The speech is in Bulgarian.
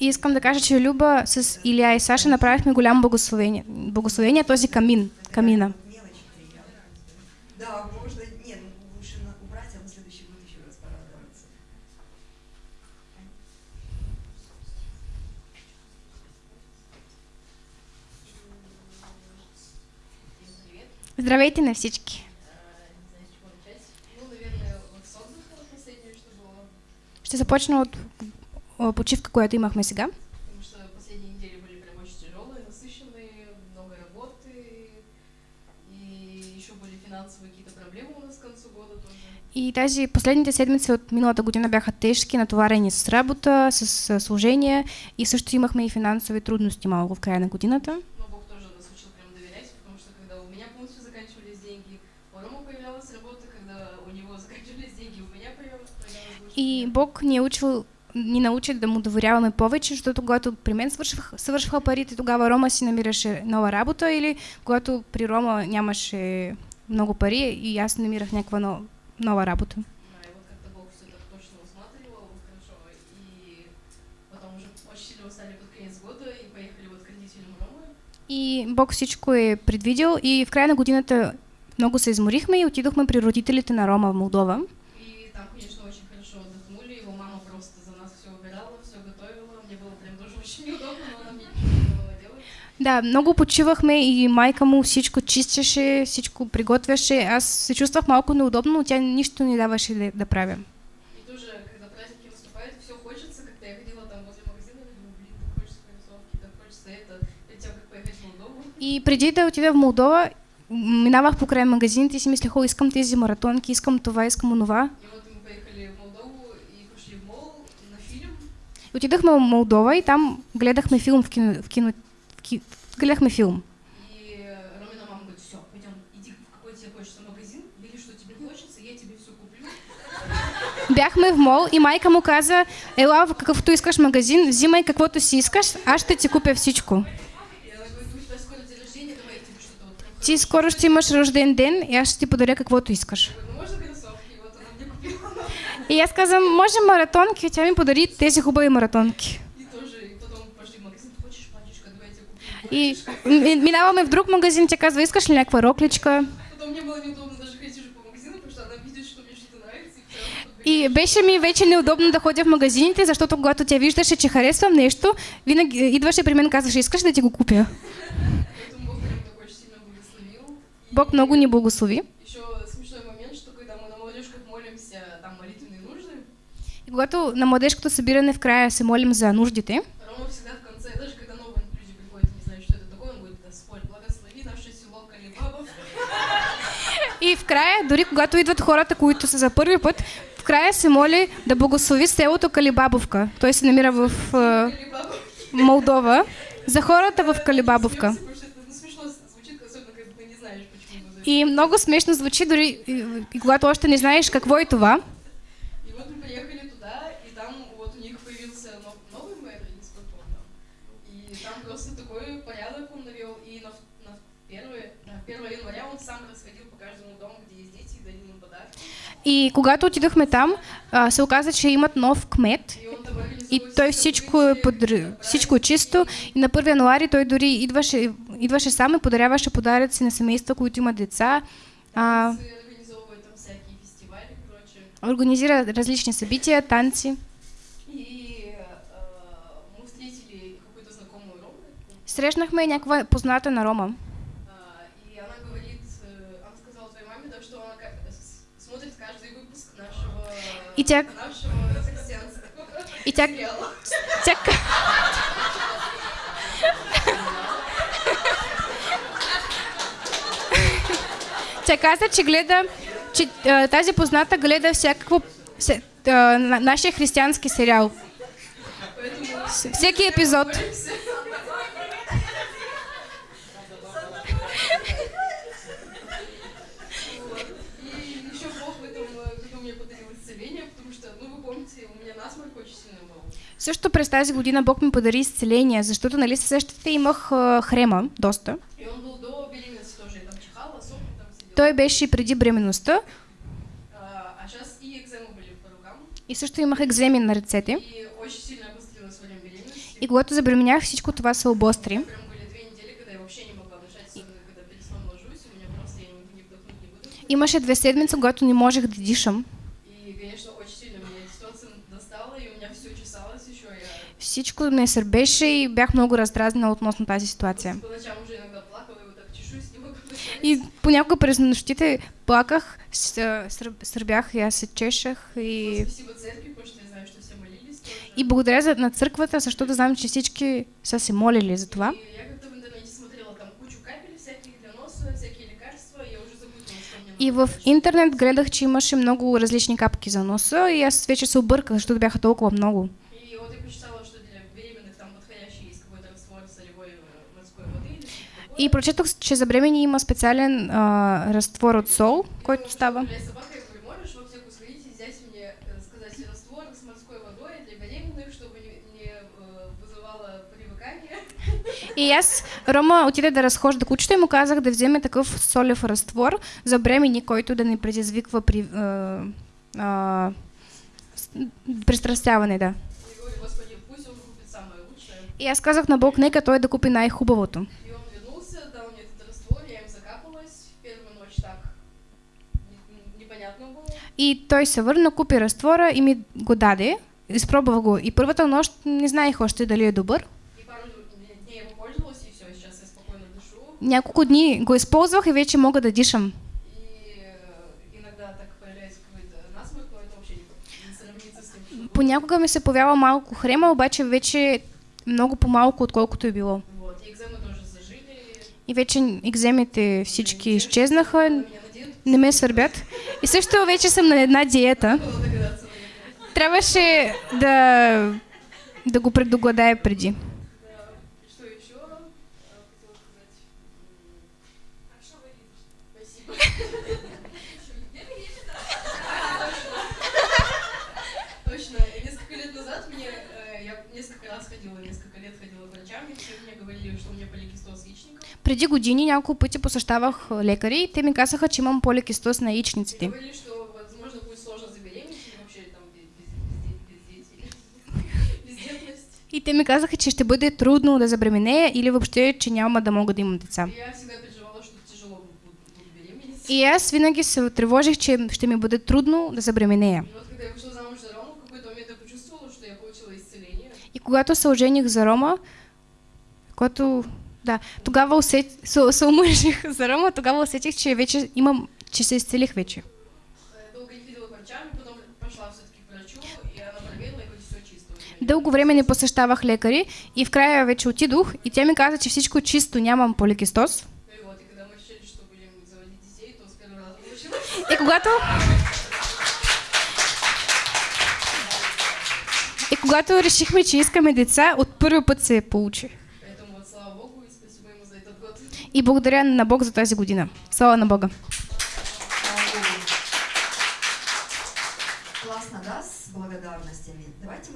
И искам да кажа, че Люба с Илия и Саша направихме голямо благословение. Благословение този камин, камина. Да, можно, нет, лучше убрать, а на следующий год еще раз порадоваться. Здравейте на всички! Было. Ще започна от почивка, която имахме сега. Потому что последние недели были прям очень тяжелые, насыщенные, много работы. И еще были финансовые какие-то проблемы у нас к концу года тоже. И тази последните седмици от миналата година бяха тежки, натоварени с работа, с служение и също имахме и финансови трудности малко в края на годината. И. Бог ни е учил, ни научи да му доверяваме повече, защото когато при мен свършвах, свършваха парите, тогава Рома си намираше нова работа или когато при Рома нямаше много пари и аз намирах някаква но, нова работа. И Бог всичко е предвидел и в края на годината много се изморихме и отидохме при родителите на Рома в Молдова. И там, конечно, очень хорошо отдохнули. Его мама просто за нас все убирала, все готовила. Мне было прям тоже очень неудобно, но она мне ничего не давала делать. Да, много почивахме и майка му всичко чистеше, всичко приготвяше. Аз се чувствах малко неудобно, но тя нищо не даваше да, да правя. И тоже, когда праздники наступают, все хочется, когда я ходила там возле магазина, я думаю, блин, так хочется кроссовки, так хочется это, перед тем, как поехать в Молдову. И преди да отида в Молдова, минавах покрай магазините и си мислех, о, искам тези маратонки, искам това, искам онова. И вот мы поехали в Молдову и пошли в мол на фильм. И отидахме в Молдова и там гледахме филм в кино, в кино в ки, гледахме филм. И Ромина мама говорит, все, пойдем, иди в какой тебе хочется магазин, бери, что тебе хочется, я тебе все куплю. Бяхме в мол и майка му каза, ела в какъвто искаш магазин, взимай каквото си искаш, аз ще ти купя всичко. Ти скоро ще имаш рожден ден и аз ще ти подаря каквото искаш. И аз казвам, може маратонки, тя ми подари тези хубави маратонки. И тоже, и потом пошли в магазин, хочешь пачечка, давай я тебе куплю. И минаваме в друг магазин, тя казва, искаш ли някаква рокличка? Мне было неудобно даже ходить уже по магазину, потому что она видит, что мне что-то нравится, и беше ми вече неудобно да ходя в магазините, защото когато тя виждаше, че харесвам нещо, винаги идваше при мен и казваше, искаш да ти го купя? Поэтому Бог много ни благослови. Нужды, И когато на младежкото събиране в края се молим за нуждите, Рома всегда в конце, даже когда новые люди приходят, не знают, что это такое, он говорит, Господь, благослови наше село Калибабов. И в края, дори когато идват хората, които са за първи път, в края се моли да благослови селото Калибабовка. Той се намира в е. Молдова. За хората в Калибабовка. И много смешно звучи, дори и, и когато още не знаеш какво е това. И вот мы приехали туда, и там вот у них появился нов- новый мэр, он там. И там просто такой порядок он навел, и на, 1 января он сам расходил по каждому дому, где есть дети, и дарил им подарки. И когато отидохме там, се оказа, че имат нов кмет. И той всичко е, подр... всичко е чисто. И на 1 януари той дори идваше, идваше сам и подаряваше подаръци на семейства, които имат деца. А, организира различни събития, танци. Срещнахме някаква позната на Рома. И тя- И тя, тя, тя каза, че гледа, че тази позната гледа всякакво, нашия християнски сериал. Всеки епизод. И еще Бог в этом э, году мне подарил исцеление, потому что, ну, вы помните, у меня насморк очень сильно был. Също през тази година Бог ми подари изцеление, защото, нали се сещате, имах а, хрема, доста. И он был до беременности тоже, я там чихала, сопли там сидела. Той беше и преди бременността А, а сейчас и экземы были по рукам, и също имах екземи на ръцете. и очень сильно обострилась во время беременности. И когато забременях, всичко това се обостри. Прям были две недели, когда я вообще не могла дышать, особенно когда перед сном ложусь, у меня просто я не, не вдохнуть, не выдохнуть. Имаше две седмици, когато не можех да дишам. И, конечно, очень сильно меня эта ситуация достала, и у меня все чесалось еще. Я Всичко ме сърбеше и бях много раздразнена относно тази ситуация. и понякога през нощите плаках, сърбях и аз се чешах и, и благодаря на църквата, защото знам, че всички са се молили за това. И в интернет гледах, че имаше много различни капки за носа и аз вече се обърках, защото бяха толкова много. И вот я почитала, что для беременных там подходящий есть какой-то раствор солевой э, морской воды или что-то такое. И прочетох, че за бремени има специален а, разтвор от сол, който става. и аз, Рома отиде да разхожда кучето и му казах да вземе такъв солев разтвор за бремени, който да не предизвиква при, а, а, с- пристрастяване, да. Лучшее. И аз казах на Бог, нека той да купи най-хубавото. И он вернулся, дал мне этот раствор, я им закапалась. Ночь так непонятно было. И той се върна, купи разтвора и ми го даде. Изпробвах го. И първата нощ не знаех още дали е добър. И пару дней его пользовалась, и все, сейчас я спокойно дышу. Няколко дни го използвах и вече мога да дишам. Что было. Понякога ми се появява малко хрема, обаче вече много по-малко, отколкото е било. Вот, и зажили. И вече екземите всички изчезнаха, На меня на диету не ме сърбят. И също вече съм на една диета. было догадаться, наверное. Трябваше да, да го предугадая преди. Да. И что еще э, хотела сказать? М, А что вы Спасибо. Точно. И Несколько лет назад мне, э, я несколько раз ходила, несколько лет ходила к врачам, и все мне говорили, что у меня поликистоз яичников. Преди години няколко пъти посещавах лекари и те ми казаха, че имам полекистоз на яичниците. И те ми казаха, че ще бъде трудно да забременея или въобще, че няма да мога да имам деца. И аз винаги се тревожих, че ще ми бъде трудно да забременея. И получила исцеление. И когато се ожених за Рома, когато... Да, тогава усет... се, се омъжих за Рома, тогава усетих, че вече имам... че се изцелих вече. Дълго време не посещавах лекари и в края вече отидох и тя ми каза, че всичко чисто, нямам получилось. И когато... И когато решихме, че искаме деца, от първи път се получи. И благодаря на Бог за тази година. Слава на Бога. Классно, да, с мы